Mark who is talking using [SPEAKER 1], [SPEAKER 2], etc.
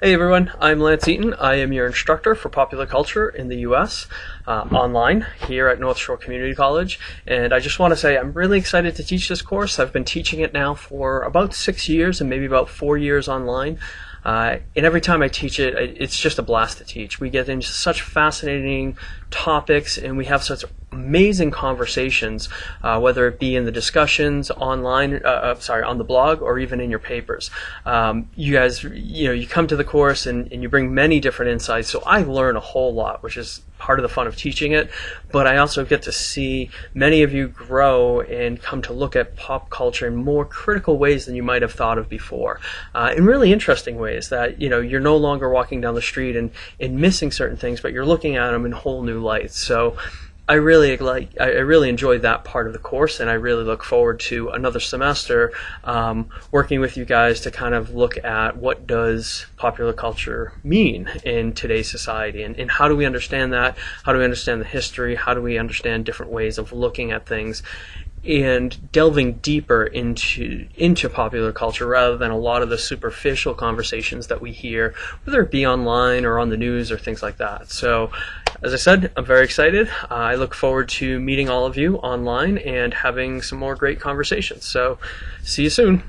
[SPEAKER 1] Hey everyone, I'm Lance Eaton. I am your instructor for popular culture in the US uh, online here at North Shore Community College. And I just want to say I'm really excited to teach this course. I've been teaching it now for about six years and maybe about four years online. Uh, and every time I teach it, it's just a blast to teach. We get into such fascinating topics and we have such amazing conversations, uh, whether it be in the discussions online, uh, uh, sorry, on the blog or even in your papers. Um, you guys, you know, you come to the course and, and you bring many different insights. So I learn a whole lot, which is part of the fun of teaching it. But I also get to see many of you grow and come to look at pop culture in more critical ways than you might have thought of before, uh, in really interesting ways that, you know, you're no longer walking down the street and, and missing certain things, but you're looking at them in whole new lights. So I really like I really enjoyed that part of the course, and I really look forward to another semester um, working with you guys to kind of look at what does popular culture mean in today's society, and, and how do we understand that? How do we understand the history? How do we understand different ways of looking at things? and delving deeper into into popular culture rather than a lot of the superficial conversations that we hear, whether it be online or on the news or things like that. So, as I said, I'm very excited. Uh, I look forward to meeting all of you online and having some more great conversations. So, see you soon.